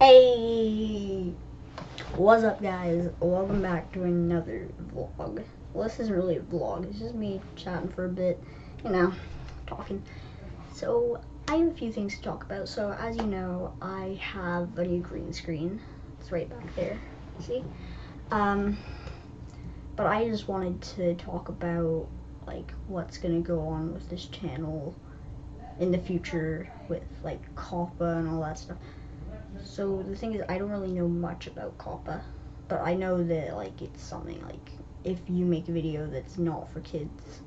Hey! What's up guys? Welcome back to another vlog. Well, this isn't really a vlog, it's just me chatting for a bit, you know, talking. So, I have a few things to talk about. So, as you know, I have a new green screen. It's right back there, see? Um, but I just wanted to talk about, like, what's gonna go on with this channel in the future with, like, COPPA and all that stuff. So the thing is, I don't really know much about COPPA, but I know that like it's something like if you make a video that's not for kids,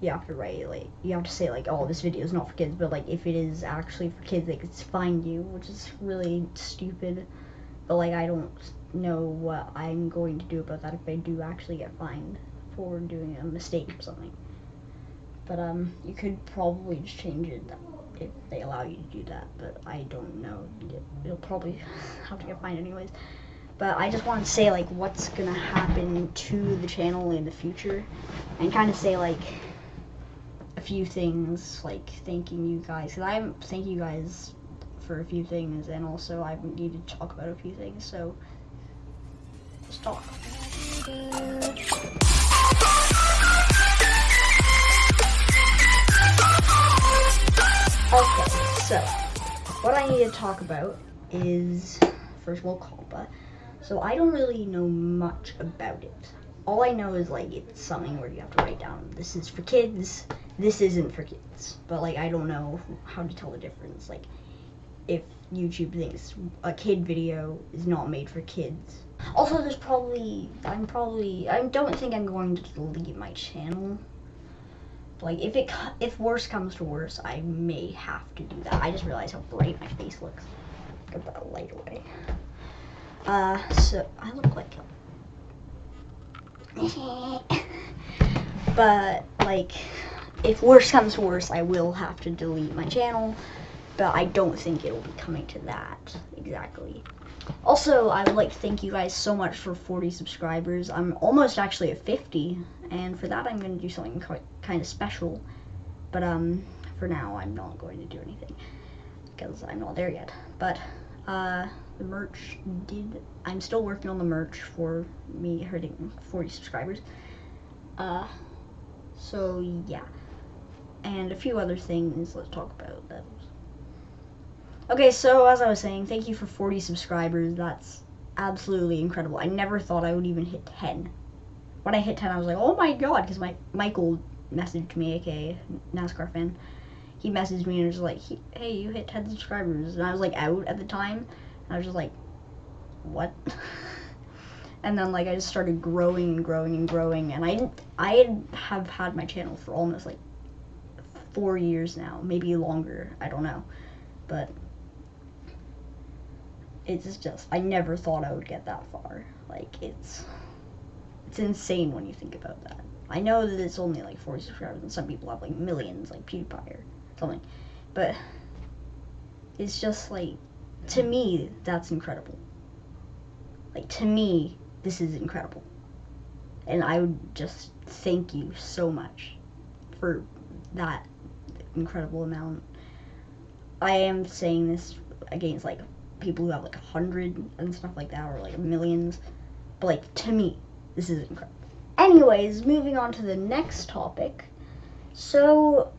you have to write like you have to say like, oh, this video is not for kids. But like if it is actually for kids, they could find you, which is really stupid. But like I don't know what I'm going to do about that if I do actually get fined for doing a mistake or something. But um, you could probably just change it if they allow you to do that, but I don't know. You'll probably have to get fined anyways. But I just want to say like what's gonna happen to the channel in the future, and kind of say like a few things, like thanking you guys, cause I'm thanking you guys for a few things, and also I need to talk about a few things. So let's talk. I need to talk about is first of all COPPA. So I don't really know much about it. All I know is like it's something where you have to write down this is for kids, this isn't for kids. But like I don't know how to tell the difference. Like if YouTube thinks a kid video is not made for kids. Also there's probably I'm probably I don't think I'm going to delete my channel like if it if worse comes to worse, I may have to do that. I just realized how bright my face looks. Get that light away. Uh, so I look like. but like, if worse comes to worse, I will have to delete my channel. But I don't think it'll be coming to that exactly. Also, I would like to thank you guys so much for 40 subscribers. I'm almost actually at 50, and for that I'm going to do something quite, kind of special. But um, for now, I'm not going to do anything, because I'm not there yet. But uh, the merch did, I'm still working on the merch for me hitting 40 subscribers. Uh, so yeah. And a few other things let's talk about those. Okay, so as I was saying, thank you for 40 subscribers. That's absolutely incredible. I never thought I would even hit 10. When I hit 10, I was like, oh my god, because my Michael messaged me, aka NASCAR fan. He messaged me and was like, hey, you hit 10 subscribers. And I was like out at the time. And I was just like, what? and then like I just started growing and growing and growing. And I I have had my channel for almost like four years now, maybe longer. I don't know, but it's just I never thought I would get that far. Like it's it's insane when you think about that. I know that it's only like 40 subscribers and some people have like millions like PewDiePie or something. But it's just like to me that's incredible. Like to me this is incredible. And I would just thank you so much for that incredible amount. I am saying this against like people who have like a hundred and stuff like that, or like millions. But like to me, this is incredible. Anyways, moving on to the next topic. So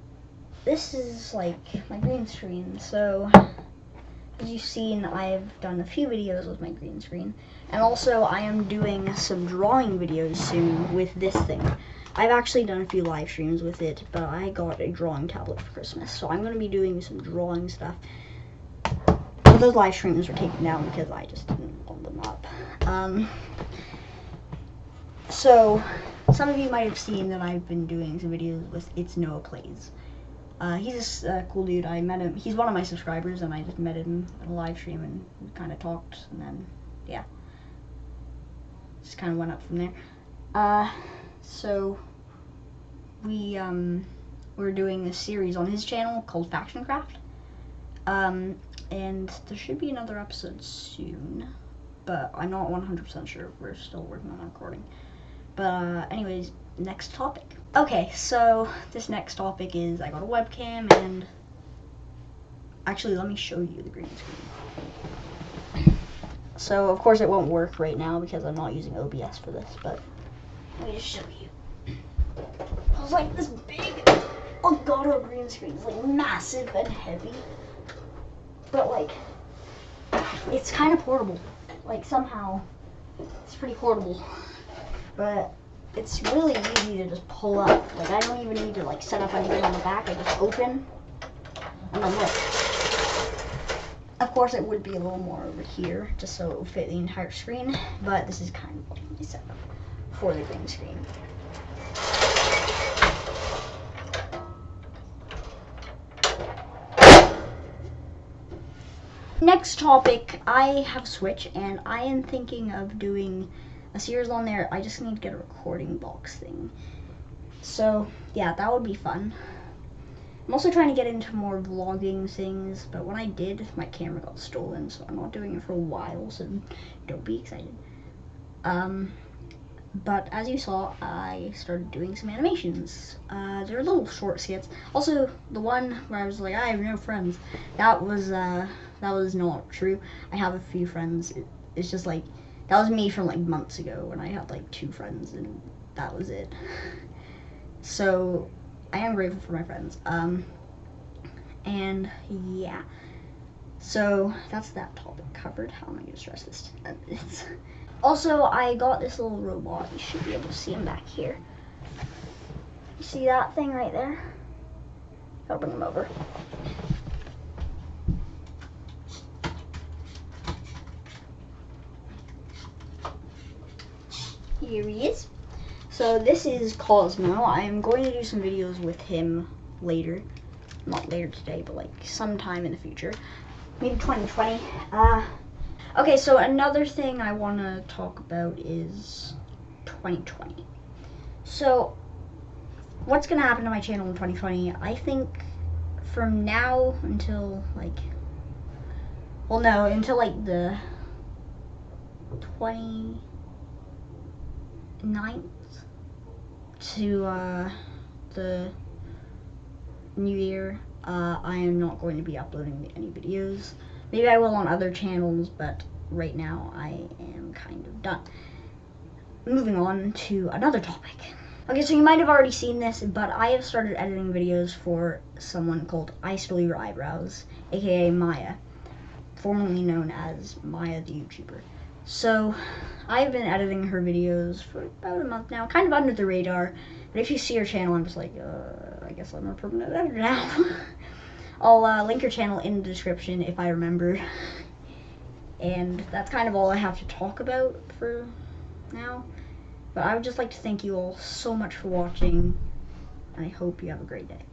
this is like my green screen. So as you've seen, I've done a few videos with my green screen. And also I am doing some drawing videos soon with this thing. I've actually done a few live streams with it, but I got a drawing tablet for Christmas. So I'm going to be doing some drawing stuff those live streams were taken down because I just didn't hold them up. Um, so, some of you might have seen that I've been doing some videos with It's Noah Plays. Uh, he's a uh, cool dude. I met him. He's one of my subscribers, and I just met him at a live stream and kind of talked, and then, yeah. Just kind of went up from there. Uh, so, we, um, we're doing a series on his channel called Faction Craft. Um, and there should be another episode soon, but I'm not 100% sure. We're still working on recording. But uh, anyways, next topic. Okay, so this next topic is I got a webcam and actually let me show you the green screen. So of course it won't work right now because I'm not using OBS for this, but let me just show you. I was like this big Elgato green screen It's like massive and heavy, but like it's kind of portable. Like somehow it's pretty portable, but it's really easy to just pull up. Like I don't even need to like set up anything on the back. I just open and then lift. Of course, it would be a little more over here, just so it would fit the entire screen, but this is kind of my setup for the green screen. Next topic, I have Switch, and I am thinking of doing a series on there. I just need to get a recording box thing. So, yeah, that would be fun. I'm also trying to get into more vlogging things, but when I did, my camera got stolen, so I'm not doing it for a while, so don't be excited. Um, but as you saw, I started doing some animations. Uh, they're little short skits. Also, the one where I was like, I have no friends, that was, uh, that was not true. I have a few friends. It, it's just like, that was me from like months ago when I had like two friends, and that was it. So, I am grateful for my friends. Um, and yeah, so that's that topic covered. How am I gonna stress this? Also, I got this little robot. You should be able to see him back here. You see that thing right there? I'll bring him over. Here he is. So this is Cozmo. I'm going to do some videos with him later. Not later today, but like sometime in the future. Maybe 2020. Uh, okay, so another thing I want to talk about is 2020. So, what's going to happen to my channel in 2020? I think from now until like, well no, until like the 29th to uh, the new year, uh, I am not going to be uploading any videos. Maybe I will on other channels, but right now I am kind of done. Moving on to another topic. Okay, so you might have already seen this, but I have started editing videos for someone called I Stole Your Eyebrows, aka Maya, formerly known as Maya the YouTuber. So, I've been editing her videos for about a month now, kind of under the radar. But if you see her channel, I'm just like, uh, I guess I'm a permanent editor now. I'll uh, link her channel in the description if I remember. And that's kind of all I have to talk about for now. But I would just like to thank you all so much for watching. I hope you have a great day.